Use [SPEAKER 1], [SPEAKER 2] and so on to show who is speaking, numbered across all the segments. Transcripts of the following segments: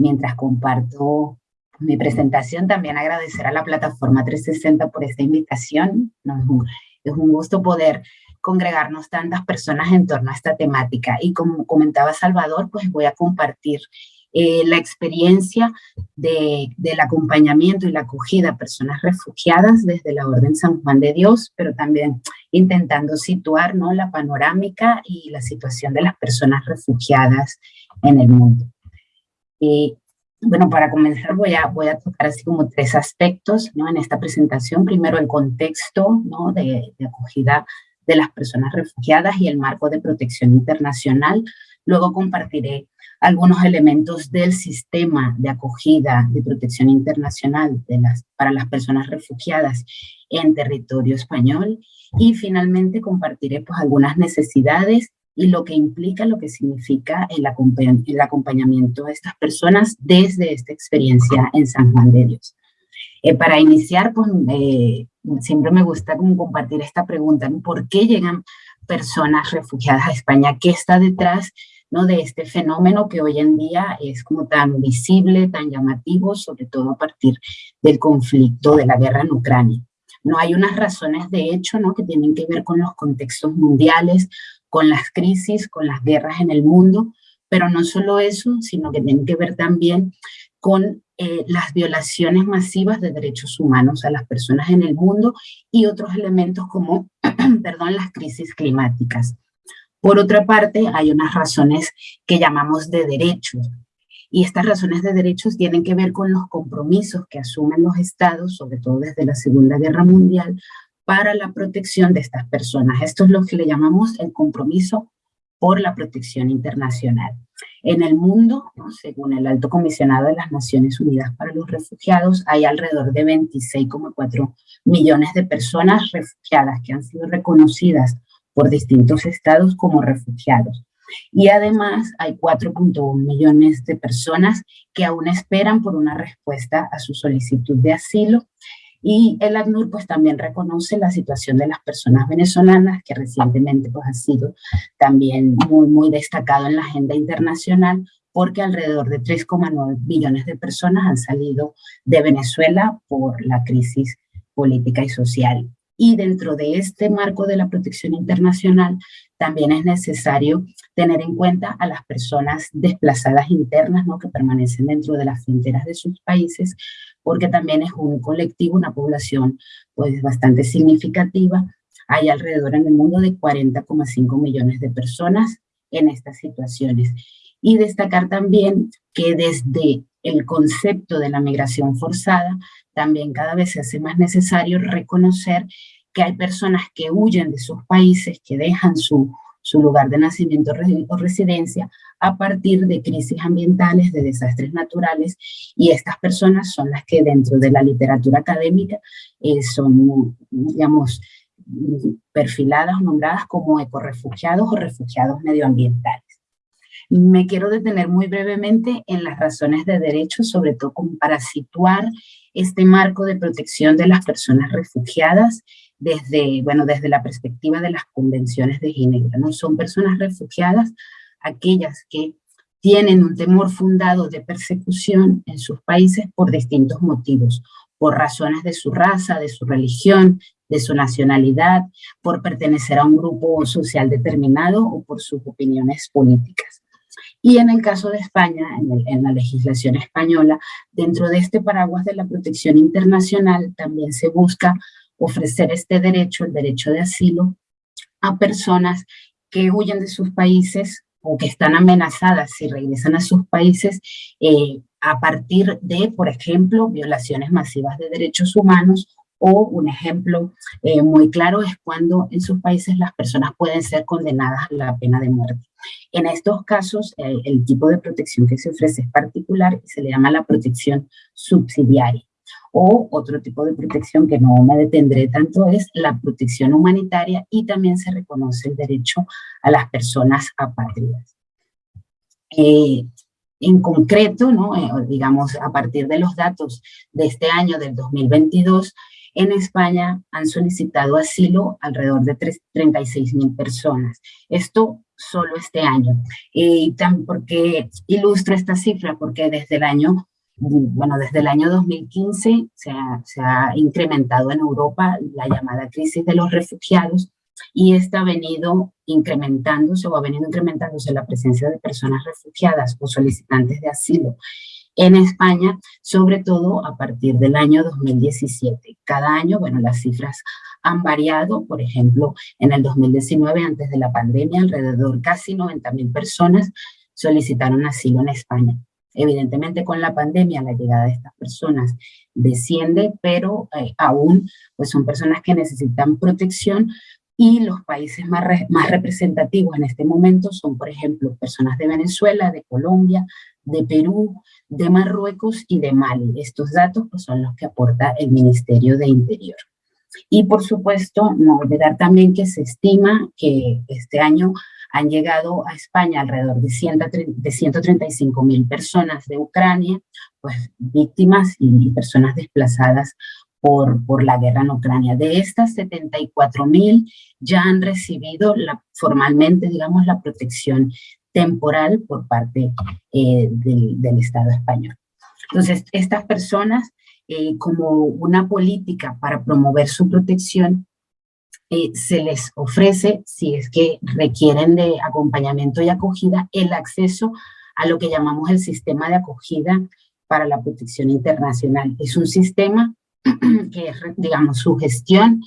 [SPEAKER 1] mientras comparto mi presentación, también agradecer a la plataforma 360 por esta invitación. es, un, gusto poder congregarnos tantas personas en torno a esta temática. Y como comentaba Salvador, pues voy a compartir eh, la experiencia de, del acompañamiento y la acogida a personas refugiadas desde la Orden San Juan de Dios, pero también intentando situar ¿no? la panorámica y la situación de las personas refugiadas en el mundo. Y bueno, para comenzar voy a, voy a tocar así como tres aspectos ¿no? en esta presentación. Primero el contexto ¿no? de, de acogida de las personas refugiadas y el marco de protección internacional. Luego compartiré algunos elementos del sistema de acogida de protección internacional de las, para las personas refugiadas en territorio español y finalmente compartiré pues algunas necesidades y lo que implica, lo que significa el, acompañamiento de estas personas desde esta experiencia en San Juan de Dios. Eh, para iniciar, pues eh, siempre me gusta compartir esta pregunta, ¿por qué llegan personas refugiadas a España? ¿Qué está detrás ¿no? de este fenómeno que hoy en día es como tan visible, tan llamativo, sobre todo a partir del conflicto de la guerra en Ucrania? No hay unas razones de hecho ¿no? que tienen que ver con los contextos mundiales, con las crisis, con las guerras en el mundo, pero no solo eso, sino que tienen que ver también con eh, las violaciones masivas de derechos humanos a las personas en el mundo y otros elementos como, perdón, las crisis climáticas. Por otra parte, hay unas razones que llamamos de derechos, y estas razones de derechos tienen que ver con los compromisos que asumen los estados, sobre todo desde la Segunda Guerra Mundial, para la protección de estas personas. Esto es lo que le llamamos el compromiso por la protección internacional. En el mundo, según el Alto Comisionado de las Naciones Unidas para los Refugiados, hay alrededor de 26,4 millones de personas refugiadas que han sido reconocidas por distintos estados como refugiados. Y además hay 4.1 millones de personas que aún esperan por una respuesta a su solicitud de asilo y el ACNUR pues también reconoce la situación de las personas venezolanas, que recientemente pues ha sido también muy, muy destacado en la agenda internacional, porque alrededor de 3,9 billones de personas han salido de Venezuela por la crisis política y social. Y dentro de este marco de la protección internacional, también es necesario tener en cuenta a las personas desplazadas internas ¿no? que permanecen dentro de las fronteras de sus países, porque también es un colectivo, una población pues bastante significativa. Hay alrededor en el mundo de 40,5 millones de personas en estas situaciones. Y destacar también que desde el concepto de la migración forzada, también cada vez se hace más necesario reconocer que hay personas que huyen de sus países, que dejan su, su lugar de nacimiento o residencia a partir de crisis ambientales, de desastres naturales, y estas personas son las que dentro de la literatura académica eh, son, digamos, perfiladas o nombradas como ecorefugiados o refugiados medioambientales. Me quiero detener muy brevemente en las razones de derecho, sobre todo para situar este marco de protección de las personas refugiadas desde, bueno, desde la perspectiva de las convenciones de Ginebra. ¿no? Son personas refugiadas aquellas que tienen un temor fundado de persecución en sus países por distintos motivos, por razones de su raza, de su religión, de su nacionalidad, por pertenecer a un grupo social determinado o por sus opiniones políticas. Y en el caso de España, en, en, la legislación española, dentro de este paraguas de la protección internacional también se busca ofrecer este derecho, el derecho de asilo, a personas que huyen de sus países o que están amenazadas si regresan a sus países eh, a partir de, por ejemplo, violaciones masivas de derechos humanos o un ejemplo eh, muy claro es cuando en sus países las personas pueden ser condenadas a la pena de muerte. En estos casos, el tipo de protección que se ofrece es particular y se le llama la protección subsidiaria o otro tipo de protección que no me detendré tanto es la protección humanitaria y también se reconoce el derecho a las personas apátridas. Eh, en concreto, ¿no? Eh, digamos, a partir de los datos de este año, del 2022, en España han solicitado asilo alrededor de 36 mil personas. Esto solo este año. Y también porque ilustro esta cifra, porque desde el año, bueno, desde el año 2015 se ha, incrementado en Europa la llamada crisis de los refugiados y esta ha venido incrementándose o ha venido incrementándose la presencia de personas refugiadas o solicitantes de asilo en España, sobre todo a partir del año 2017. Cada año, bueno, las cifras han variado, por ejemplo, en el 2019, antes de la pandemia, alrededor casi 90 mil personas solicitaron asilo en España. Evidentemente con la pandemia la llegada de estas personas desciende, pero eh, aún pues son personas que necesitan protección y los países más, más representativos en este momento son, por ejemplo, personas de Venezuela, de Colombia, de Perú, de Marruecos y de Mali. Estos datos pues, son los que aporta el Ministerio de Interior. Y por supuesto, no olvidar también que se estima que este año han llegado a España alrededor de, 135 mil personas de Ucrania, pues víctimas y personas desplazadas por, por la guerra en Ucrania. De estas 74 mil ya han recibido la, formalmente, digamos, la protección temporal por parte eh, del, del Estado español. Entonces, estas personas eh, como una política para promover su protección, eh, se les ofrece, si es que requieren de acompañamiento y acogida, el acceso a lo que llamamos el sistema de acogida para la protección internacional. Es un sistema que, digamos, su gestión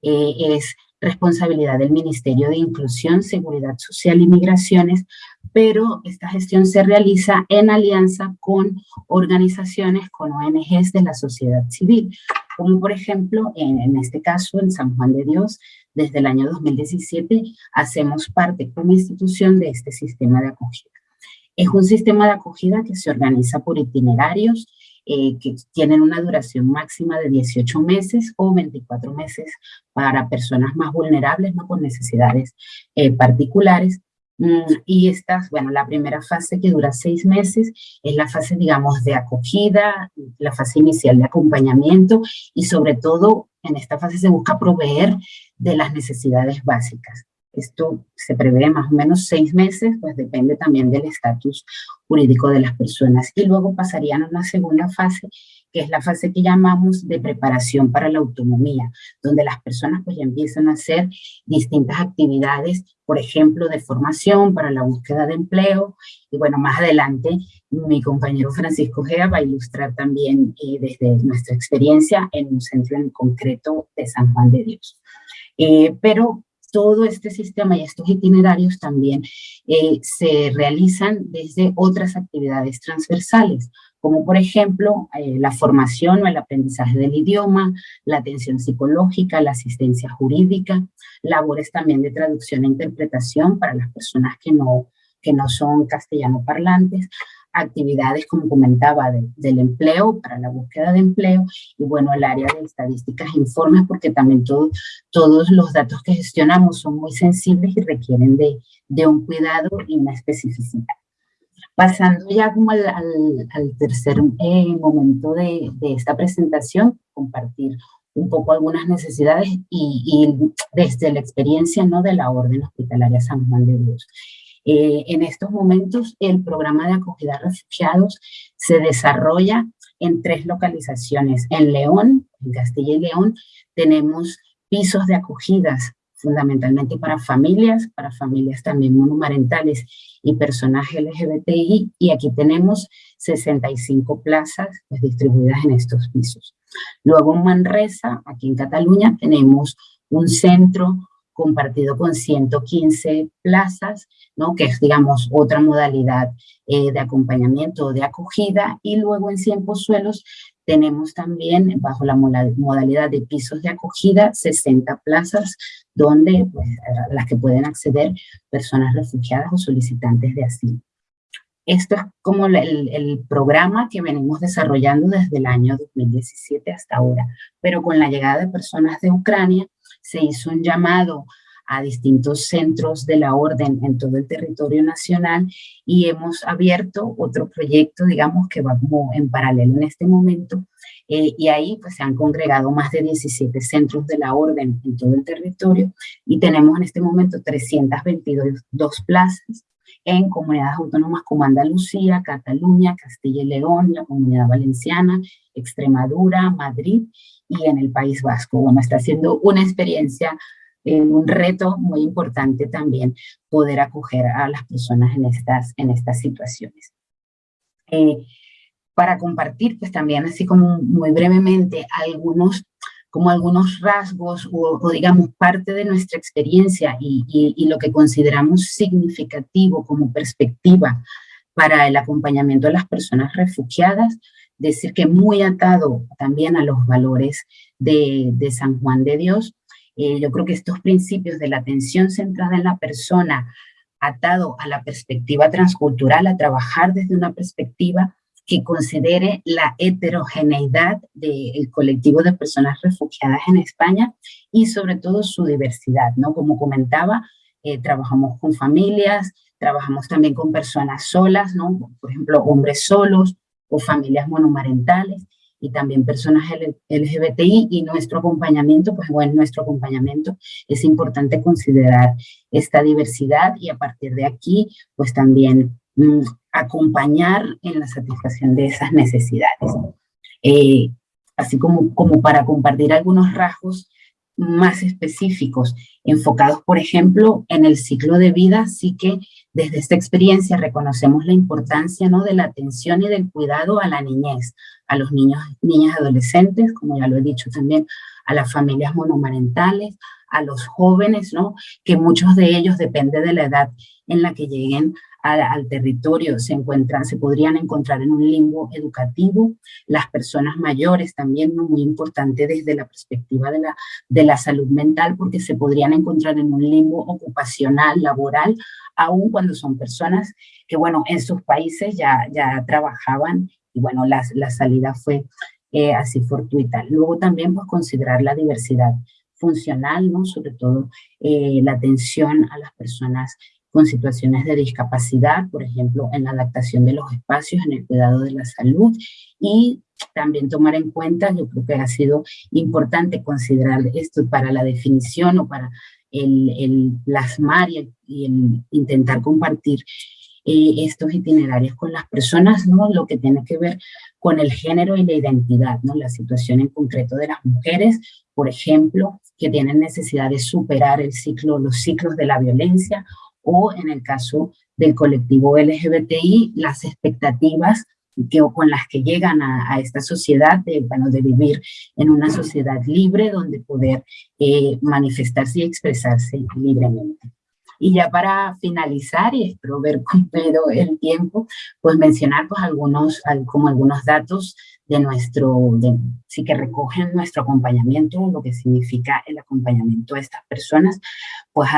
[SPEAKER 1] eh, es responsabilidad del Ministerio de Inclusión, Seguridad Social y Migraciones, pero esta gestión se realiza en alianza con organizaciones, con ONGs de la sociedad civil, como por ejemplo, en, en este caso, en San Juan de Dios, desde el año 2017 hacemos parte como institución de este sistema de acogida. Es un sistema de acogida que se organiza por itinerarios, eh, que tienen una duración máxima de 18 meses o 24 meses para personas más vulnerables, no con necesidades eh, particulares. Mm, y esta, bueno, la primera fase que dura seis meses es la fase, digamos, de acogida, la fase inicial de acompañamiento y sobre todo en esta fase se busca proveer de las necesidades básicas. Esto se prevé más o menos seis meses, pues depende también del estatus jurídico de las personas. Y luego pasarían a una segunda fase, que es la fase que llamamos de preparación para la autonomía, donde las personas pues ya empiezan a hacer distintas actividades, por ejemplo, de formación para la búsqueda de empleo. Y bueno, más adelante mi compañero Francisco Gea va a ilustrar también eh, desde nuestra experiencia en un centro en concreto de San Juan de Dios. Eh, pero todo este sistema y estos itinerarios también eh, se realizan desde otras actividades transversales, como por ejemplo eh, la formación o el aprendizaje del idioma, la atención psicológica, la asistencia jurídica, labores también de traducción e interpretación para las personas que no, que no son castellano parlantes, actividades, como comentaba, del empleo, para la búsqueda de empleo, y bueno, el área de estadísticas e informes, porque también todos los datos que gestionamos son muy sensibles y requieren de, de un cuidado y una especificidad. Pasando ya como al, al, tercer eh, momento de, de, esta presentación, compartir un poco algunas necesidades y, y, desde la experiencia ¿no? de la Orden Hospitalaria San Juan de Dios. Eh, en estos momentos el programa de acogida a refugiados se desarrolla en tres localizaciones. En León, en Castilla y León, tenemos pisos de acogidas fundamentalmente para familias, para familias también monomarentales y personajes LGBTI, y aquí tenemos 65 plazas pues, distribuidas en estos pisos. Luego en Manresa, aquí en Cataluña, tenemos un centro compartido con 115 plazas, ¿no? que es, digamos, otra modalidad eh, de acompañamiento o de acogida, y luego en 100 suelos tenemos también, bajo la modalidad de pisos de acogida, 60 plazas, donde, pues, las que pueden acceder personas refugiadas o solicitantes de asilo. Esto es como el, el, programa que venimos desarrollando desde el año 2017 hasta ahora, pero con la llegada de personas de Ucrania, se hizo un llamado a distintos centros de la orden en todo el territorio nacional y hemos abierto otro proyecto, digamos, que va como en paralelo en este momento eh, y ahí pues se han congregado más de 17 centros de la orden en todo el territorio y tenemos en este momento 322 plazas en comunidades autónomas como Andalucía, Cataluña, Castilla y León, la Comunidad Valenciana, Extremadura, Madrid y en el País Vasco. Bueno, está siendo una experiencia, eh, un reto muy importante también poder acoger a las personas en estas, en estas situaciones. Eh, para compartir, pues también así como muy brevemente, algunos como algunos rasgos o, digamos parte de nuestra experiencia y, y, lo que consideramos significativo como perspectiva para el acompañamiento de las personas refugiadas, decir que muy atado también a los valores de, San Juan de Dios, eh, yo creo que estos principios de la atención centrada en la persona, atado a la perspectiva transcultural, a trabajar desde una perspectiva que considere la heterogeneidad del colectivo de personas refugiadas en España y sobre todo su diversidad, ¿no? Como comentaba, eh, trabajamos con familias, trabajamos también con personas solas, ¿no? Por ejemplo, hombres solos o familias monomarentales y también personas LGBTI y nuestro acompañamiento, pues bueno, nuestro acompañamiento es importante considerar esta diversidad y a partir de aquí, pues también mm, acompañar en la satisfacción de esas necesidades. Eh, así como, como para compartir algunos rasgos más específicos, enfocados, por ejemplo, en el ciclo de vida, sí que desde esta experiencia reconocemos la importancia ¿no? de la atención y del cuidado a la niñez, a los niños, niñas adolescentes, como ya lo he dicho también, a las familias monomarentales, a los jóvenes, ¿no? que muchos de ellos, depende de la edad en la que lleguen al, territorio se encuentran, se podrían encontrar en un limbo educativo, las personas mayores también, muy importante desde la perspectiva de la, de la salud mental, porque se podrían encontrar en un limbo ocupacional, laboral, aun cuando son personas que, bueno, en sus países ya, ya trabajaban y, bueno, la, la salida fue eh, así fortuita. Luego también, pues, considerar la diversidad funcional, ¿no? Sobre todo eh, la atención a las personas con situaciones de discapacidad, por ejemplo, en la adaptación de los espacios, en el cuidado de la salud y también tomar en cuenta, yo creo que ha sido importante considerar esto para la definición o para el, el plasmar y el, intentar compartir eh, estos itinerarios con las personas, ¿no? lo que tiene que ver con el género y la identidad, ¿no? la situación en concreto de las mujeres, por ejemplo, que tienen necesidad de superar el ciclo, los ciclos de la violencia o en el caso del colectivo LGBTI, las expectativas que, con las que llegan a, esta sociedad, de, bueno, de vivir en una sociedad libre donde poder eh, manifestarse y expresarse libremente. Y ya para finalizar, y espero ver cumplido el tiempo, pues mencionar pues algunos, como algunos datos de nuestro, de, sí que recogen nuestro acompañamiento, lo que significa el acompañamiento de estas personas. Pues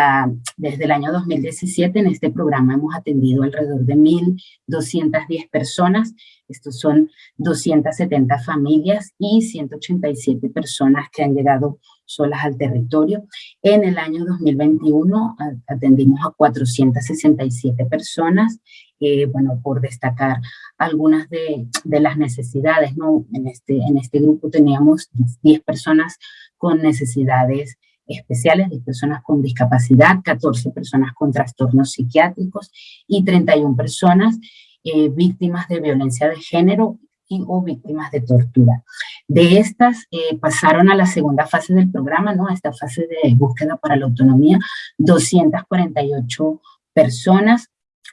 [SPEAKER 1] desde el año 2017 en este programa hemos atendido alrededor de 1.210 personas, estos son 270 familias y 187 personas que han llegado solas al territorio. En el año 2021 atendimos a 467 personas eh, bueno, por destacar algunas de, de, las necesidades, ¿no? En este, en este grupo teníamos 10 personas con necesidades especiales, 10 personas con discapacidad, 14 personas con trastornos psiquiátricos y 31 personas eh, víctimas de violencia de género y o víctimas de tortura. De estas eh, pasaron a la segunda fase del programa, ¿no? a esta fase de búsqueda para la autonomía, 248 personas,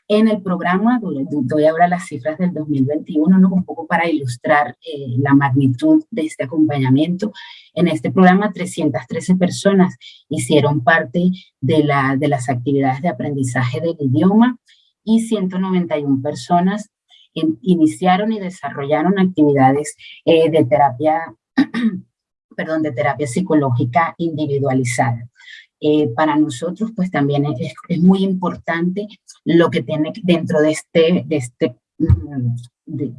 [SPEAKER 1] en el programa, doy ahora las cifras del 2021, ¿no? un poco para ilustrar eh, la magnitud de este acompañamiento. En este programa, 313 personas hicieron parte de, de las actividades de aprendizaje del idioma y 191 personas iniciaron y desarrollaron actividades eh, de terapia perdón, de terapia psicológica individualizada. Eh, para nosotros pues también es, es, muy importante lo que tiene dentro de este, de este mm,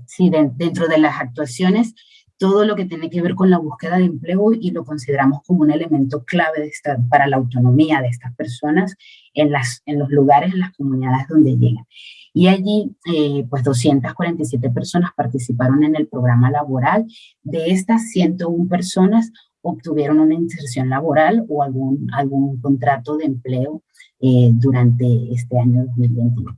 [SPEAKER 1] sí, dentro de las actuaciones, todo lo que tiene que ver con la búsqueda de empleo y lo consideramos como un elemento clave de esta, para la autonomía de estas personas en, las, en los lugares, en las comunidades donde llegan. Y allí, eh, pues 247 personas participaron en el programa laboral. De estas 101 personas obtuvieron una inserción laboral o algún, algún contrato de empleo eh, durante este año 2021.